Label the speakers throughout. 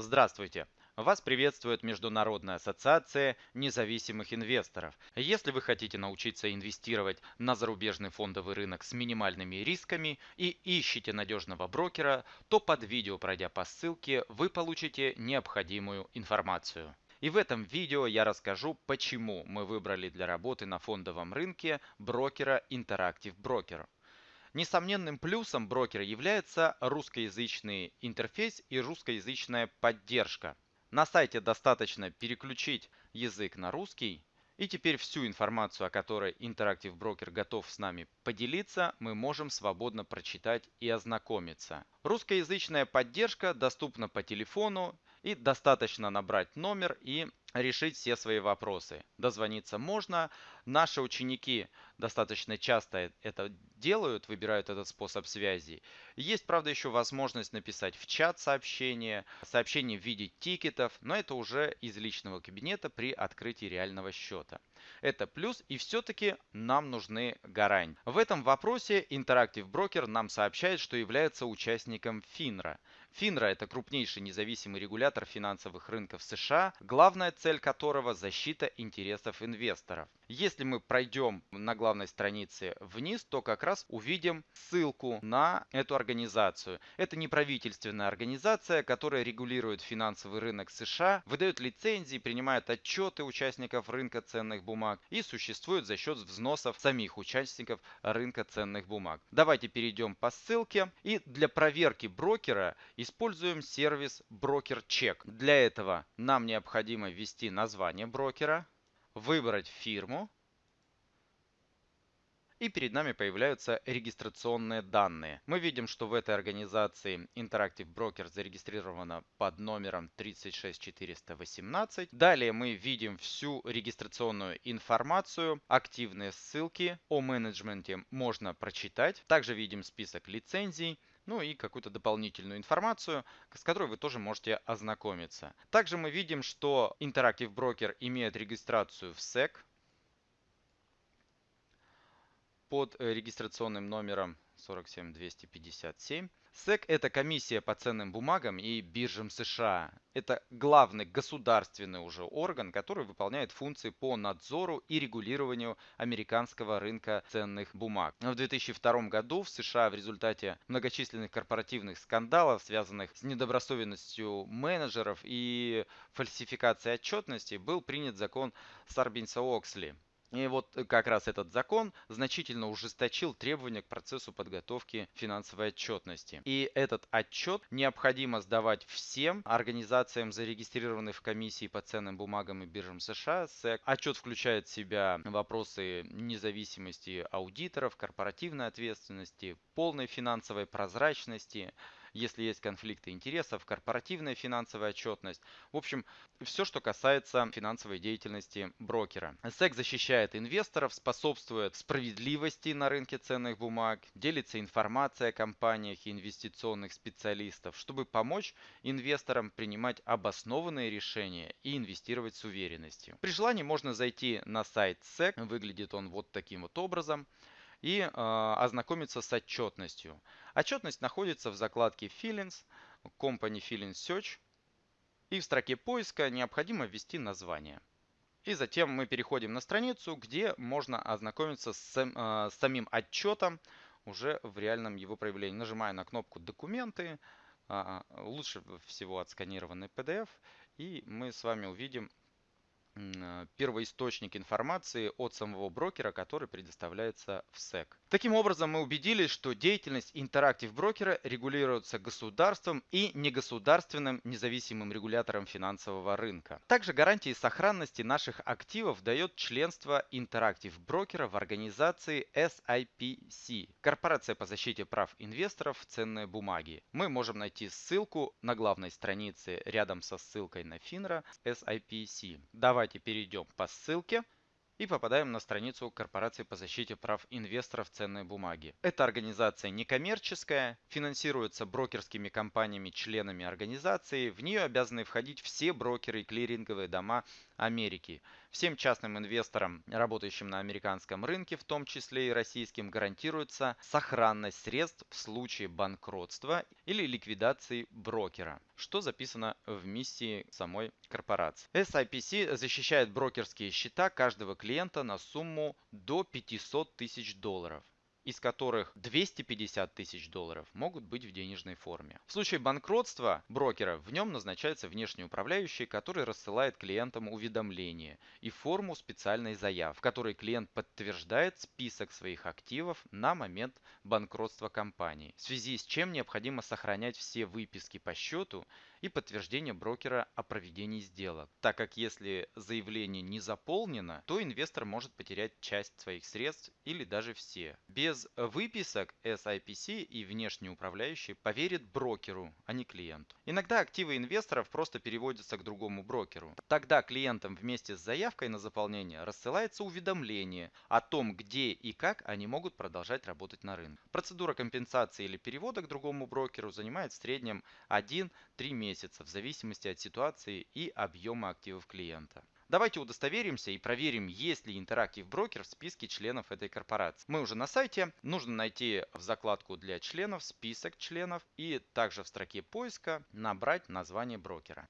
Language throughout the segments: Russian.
Speaker 1: Здравствуйте! Вас приветствует Международная ассоциация независимых инвесторов. Если вы хотите научиться инвестировать на зарубежный фондовый рынок с минимальными рисками и ищете надежного брокера, то под видео, пройдя по ссылке, вы получите необходимую информацию. И в этом видео я расскажу, почему мы выбрали для работы на фондовом рынке брокера Interactive Broker. Несомненным плюсом брокера является русскоязычный интерфейс и русскоязычная поддержка. На сайте достаточно переключить язык на русский. И теперь всю информацию, о которой Interactive Broker готов с нами поделиться, мы можем свободно прочитать и ознакомиться. Русскоязычная поддержка доступна по телефону и достаточно набрать номер и решить все свои вопросы. Дозвониться можно. Наши ученики достаточно часто это делают, выбирают этот способ связи. Есть, правда, еще возможность написать в чат сообщение, сообщение в виде тикетов, но это уже из личного кабинета при открытии реального счета. Это плюс, и все-таки нам нужны гарантии. В этом вопросе Interactive Broker нам сообщает, что является участником FINRA. FINRA – это крупнейший независимый регулятор финансовых рынков США, главная цель которого – защита интересов инвесторов. Если мы пройдем на главной странице вниз, то как раз увидим ссылку на эту организацию. Это неправительственная организация, которая регулирует финансовый рынок США, выдает лицензии, принимает отчеты участников рынка ценных бумаг и существует за счет взносов самих участников рынка ценных бумаг. Давайте перейдем по ссылке и для проверки брокера используем сервис Broker Check. Для этого нам необходимо ввести название брокера, выбрать фирму. И перед нами появляются регистрационные данные. Мы видим, что в этой организации Interactive Broker зарегистрировано под номером 36418. Далее мы видим всю регистрационную информацию, активные ссылки о менеджменте можно прочитать. Также видим список лицензий, ну и какую-то дополнительную информацию, с которой вы тоже можете ознакомиться. Также мы видим, что Interactive Broker имеет регистрацию в SEC под э, регистрационным номером 47257. SEC – это комиссия по ценным бумагам и биржам США. Это главный государственный уже орган, который выполняет функции по надзору и регулированию американского рынка ценных бумаг. В 2002 году в США в результате многочисленных корпоративных скандалов, связанных с недобросовестностью менеджеров и фальсификацией отчетности, был принят закон Сарбинса-Оксли – и вот э, как раз этот закон значительно ужесточил требования к процессу подготовки финансовой отчетности. И этот отчет необходимо сдавать всем организациям, зарегистрированным в комиссии по ценным бумагам и биржам США. SEC. Отчет включает в себя вопросы независимости аудиторов, корпоративной ответственности, полной финансовой прозрачности, если есть конфликты интересов, корпоративная финансовая отчетность. В общем, все, что касается финансовой деятельности брокера. SEC защищает инвесторов, способствует справедливости на рынке ценных бумаг, делится информацией о компаниях и инвестиционных специалистов, чтобы помочь инвесторам принимать обоснованные решения и инвестировать с уверенностью. При желании можно зайти на сайт SEC, выглядит он вот таким вот образом и э, ознакомиться с отчетностью. Отчетность находится в закладке Feelings, Company Feelings Search. И в строке поиска необходимо ввести название. И затем мы переходим на страницу, где можно ознакомиться с, э, с самим отчетом уже в реальном его проявлении. Нажимаю на кнопку «Документы», э, лучше всего отсканированный PDF, и мы с вами увидим первоисточник информации от самого брокера, который предоставляется в SEC. Таким образом, мы убедились, что деятельность Interactive брокера регулируется государством и негосударственным независимым регулятором финансового рынка. Также гарантии сохранности наших активов дает членство Interactive брокера в организации SIPC, Корпорация по защите прав инвесторов в ценные бумаги. Мы можем найти ссылку на главной странице рядом со ссылкой на FINRA SIPC. Давайте Давайте перейдем по ссылке и попадаем на страницу Корпорации по защите прав инвесторов ценной бумаги. Эта организация некоммерческая, финансируется брокерскими компаниями-членами организации. В нее обязаны входить все брокеры и клиринговые дома Америки. Всем частным инвесторам, работающим на американском рынке, в том числе и российским, гарантируется сохранность средств в случае банкротства или ликвидации брокера, что записано в миссии самой корпорации. SIPC защищает брокерские счета каждого клиента на сумму до 500 тысяч долларов из которых 250 тысяч долларов могут быть в денежной форме. В случае банкротства брокера в нем назначается внешний управляющий, который рассылает клиентам уведомление и форму специальной заявки, в которой клиент подтверждает список своих активов на момент банкротства компании, в связи с чем необходимо сохранять все выписки по счету и подтверждение брокера о проведении сделок, так как если заявление не заполнено, то инвестор может потерять часть своих средств или даже все. Без выписок SIPC и внешний управляющий поверит брокеру, а не клиенту. Иногда активы инвесторов просто переводятся к другому брокеру. Тогда клиентам вместе с заявкой на заполнение рассылается уведомление о том, где и как они могут продолжать работать на рынке. Процедура компенсации или перевода к другому брокеру занимает в среднем 1-3 месяца месяца в зависимости от ситуации и объема активов клиента. Давайте удостоверимся и проверим, есть ли Interactive Broker в списке членов этой корпорации. Мы уже на сайте. Нужно найти в закладку для членов список членов и также в строке поиска набрать название брокера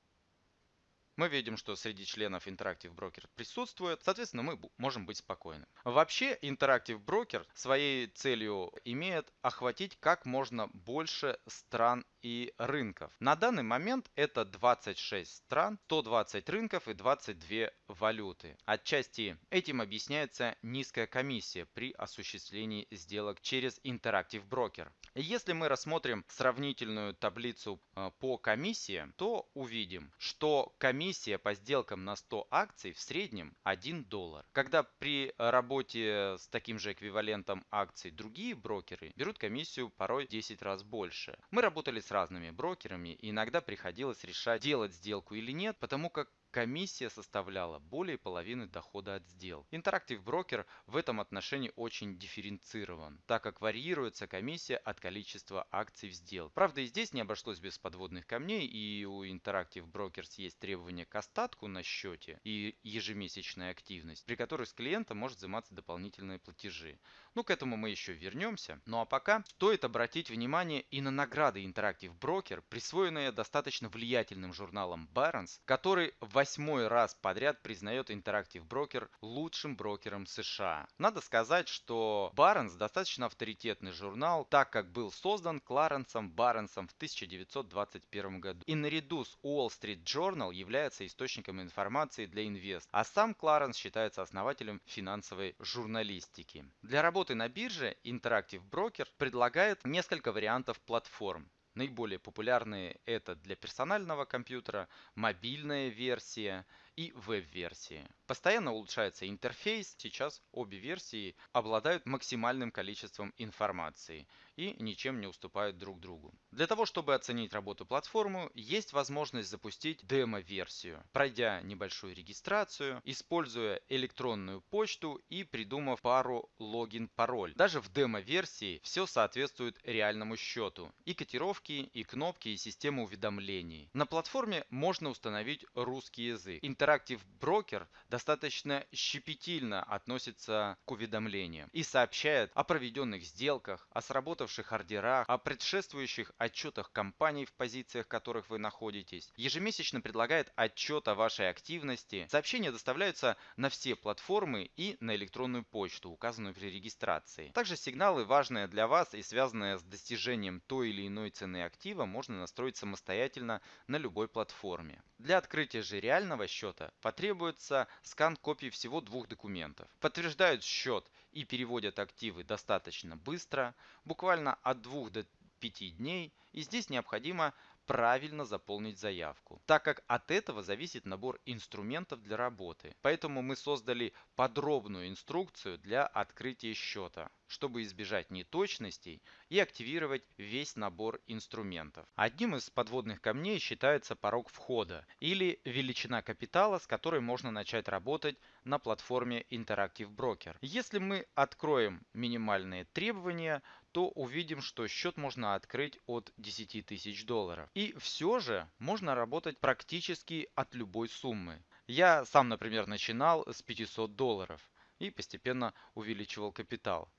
Speaker 1: мы видим, что среди членов Interactive Broker присутствует, соответственно, мы можем быть спокойны. Вообще, Interactive Broker своей целью имеет охватить как можно больше стран и рынков. На данный момент это 26 стран, 120 рынков и 22 валюты. Отчасти этим объясняется низкая комиссия при осуществлении сделок через Interactive Broker. Если мы рассмотрим сравнительную таблицу э, по комиссии, то увидим, что комиссия по сделкам на 100 акций в среднем 1 доллар. Когда при работе с таким же эквивалентом акций другие брокеры берут комиссию порой 10 раз больше. Мы работали с разными брокерами иногда приходилось решать, делать сделку или нет, потому как комиссия составляла более половины дохода от сделок. Interactive Broker в этом отношении очень дифференцирован, так как варьируется комиссия от количества акций в сделке. Правда и здесь не обошлось без подводных камней и у Interactive Brokers есть требования к остатку на счете и ежемесячная активность, при которой с клиента может взиматься дополнительные платежи. Ну к этому мы еще вернемся. Ну а пока стоит обратить внимание и на награды Interactive Broker, присвоенные достаточно влиятельным журналом Barron's, который в восьмой раз подряд признает Interactive Broker лучшим брокером США. Надо сказать, что Барнс достаточно авторитетный журнал, так как был создан Кларенсом Барнсом в 1921 году. И наряду с Wall Street Journal является источником информации для инвест. А сам Кларенс считается основателем финансовой журналистики. Для работы на бирже Interactive Broker предлагает несколько вариантов платформ. Наиболее популярные это для персонального компьютера, мобильная версия и веб-версии. Постоянно улучшается интерфейс, сейчас обе версии обладают максимальным количеством информации и ничем не уступают друг другу. Для того, чтобы оценить работу платформы, есть возможность запустить демо-версию, пройдя небольшую регистрацию, используя электронную почту и придумав пару логин-пароль. Даже в демо-версии все соответствует реальному счету. И котировки, и кнопки, и система уведомлений. На платформе можно установить русский язык. Interactive Broker достаточно щепетильно относится к уведомлениям и сообщает о проведенных сделках, о сработавших ордерах, о предшествующих отчетах компаний, в позициях которых вы находитесь. Ежемесячно предлагает отчет о вашей активности. Сообщения доставляются на все платформы и на электронную почту, указанную при регистрации. Также сигналы, важные для вас и связанные с достижением той или иной цены актива, можно настроить самостоятельно на любой платформе. Для открытия же реального счета счета потребуется скан копий всего двух документов. Подтверждают счет и переводят активы достаточно быстро, буквально от 2 до 5 дней, и здесь необходимо правильно заполнить заявку, так как от этого зависит набор инструментов для работы. Поэтому мы создали подробную инструкцию для открытия счета, чтобы избежать неточностей и активировать весь набор инструментов. Одним из подводных камней считается порог входа или величина капитала, с которой можно начать работать на платформе Interactive Broker. Если мы откроем минимальные требования, то увидим, что счет можно открыть от 10 тысяч долларов. И все же можно работать практически от любой суммы. Я сам, например, начинал с 500 долларов и постепенно увеличивал капитал.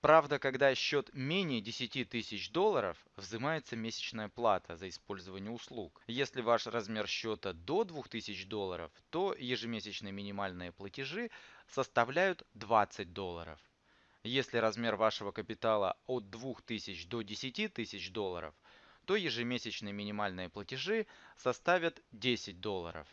Speaker 1: Правда, когда счет менее 10 тысяч долларов, взимается месячная плата за использование услуг. Если ваш размер счета до 2000 долларов, то ежемесячные минимальные платежи составляют 20 долларов. Если размер вашего капитала от 2000 до 10 тысяч долларов, то ежемесячные минимальные платежи составят 10 долларов.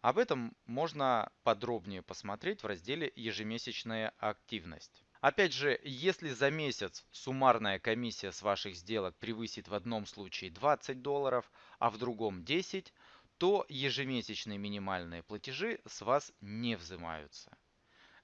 Speaker 1: Об этом можно подробнее посмотреть в разделе «Ежемесячная активность». Опять же, если за месяц суммарная комиссия с ваших сделок превысит в одном случае 20 долларов, а в другом 10, то ежемесячные минимальные платежи с вас не взимаются.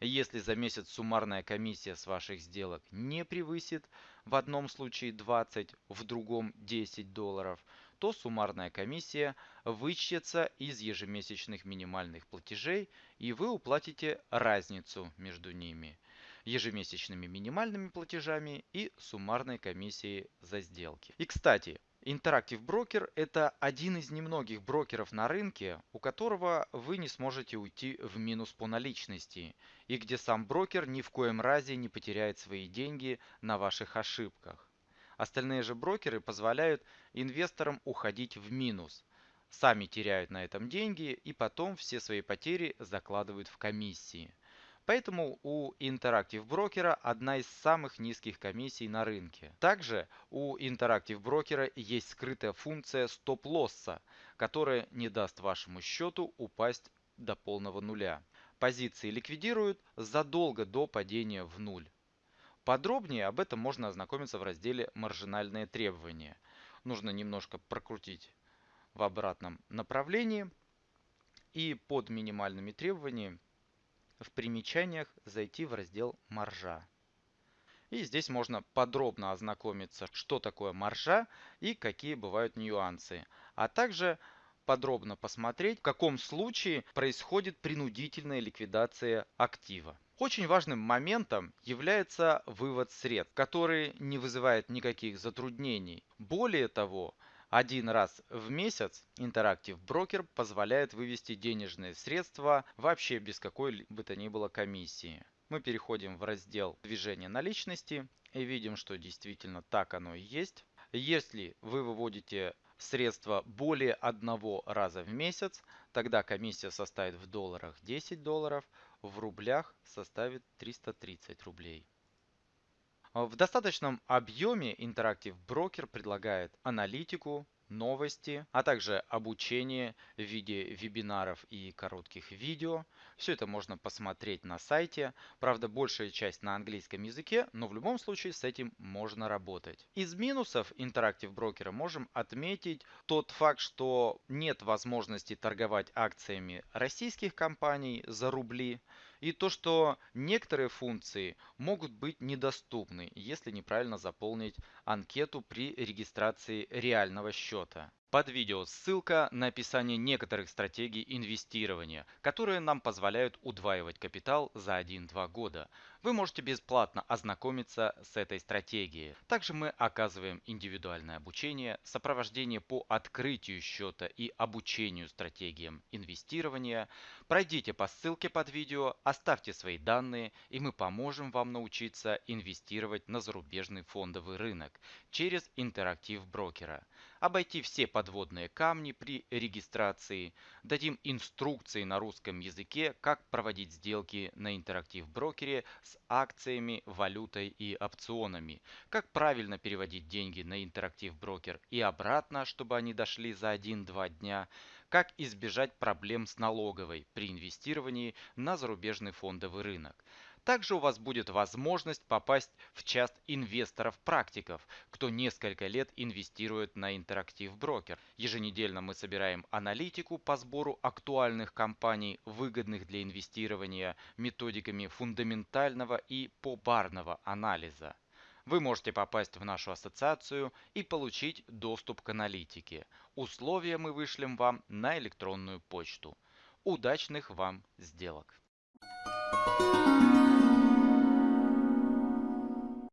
Speaker 1: Если за месяц суммарная комиссия с ваших сделок не превысит в одном случае 20, в другом 10 долларов, то суммарная комиссия вычтется из ежемесячных минимальных платежей и вы уплатите разницу между ними ежемесячными минимальными платежами и суммарной комиссией за сделки. И кстати, Interactive Broker – это один из немногих брокеров на рынке, у которого вы не сможете уйти в минус по наличности, и где сам брокер ни в коем разе не потеряет свои деньги на ваших ошибках. Остальные же брокеры позволяют инвесторам уходить в минус, сами теряют на этом деньги и потом все свои потери закладывают в комиссии. Поэтому у Interactive Broker одна из самых низких комиссий на рынке. Также у Interactive Broker есть скрытая функция стоп-лосса, которая не даст вашему счету упасть до полного нуля. Позиции ликвидируют задолго до падения в нуль. Подробнее об этом можно ознакомиться в разделе «Маржинальные требования». Нужно немножко прокрутить в обратном направлении. И под минимальными требованиями в примечаниях зайти в раздел «Маржа». И здесь можно подробно ознакомиться, что такое маржа и какие бывают нюансы. А также подробно посмотреть, в каком случае происходит принудительная ликвидация актива. Очень важным моментом является вывод средств, который не вызывает никаких затруднений. Более того, один раз в месяц Interactive Broker позволяет вывести денежные средства вообще без какой бы то ни было комиссии. Мы переходим в раздел движения наличности и видим, что действительно так оно и есть. Если вы выводите средства более одного раза в месяц, тогда комиссия составит в долларах 10 долларов, в рублях составит 330 рублей. В достаточном объеме Interactive Broker предлагает аналитику, новости, а также обучение в виде вебинаров и коротких видео. Все это можно посмотреть на сайте. Правда, большая часть на английском языке, но в любом случае с этим можно работать. Из минусов Interactive Broker можем отметить тот факт, что нет возможности торговать акциями российских компаний за рубли. И то, что некоторые функции могут быть недоступны, если неправильно заполнить анкету при регистрации реального счета. Под видео ссылка на описание некоторых стратегий инвестирования, которые нам позволяют удваивать капитал за 1-2 года. Вы можете бесплатно ознакомиться с этой стратегией. Также мы оказываем индивидуальное обучение, сопровождение по открытию счета и обучению стратегиям инвестирования. Пройдите по ссылке под видео, оставьте свои данные и мы поможем вам научиться инвестировать на зарубежный фондовый рынок через интерактив брокера обойти все подводные камни при регистрации, дадим инструкции на русском языке, как проводить сделки на интерактив брокере с акциями, валютой и опционами, как правильно переводить деньги на интерактив брокер и обратно, чтобы они дошли за 1-2 дня, как избежать проблем с налоговой при инвестировании на зарубежный фондовый рынок. Также у вас будет возможность попасть в часть инвесторов-практиков, кто несколько лет инвестирует на интерактив брокер. Еженедельно мы собираем аналитику по сбору актуальных компаний, выгодных для инвестирования, методиками фундаментального и побарного анализа. Вы можете попасть в нашу ассоциацию и получить доступ к аналитике. Условия мы вышлем вам на электронную почту. Удачных вам сделок! Thank you.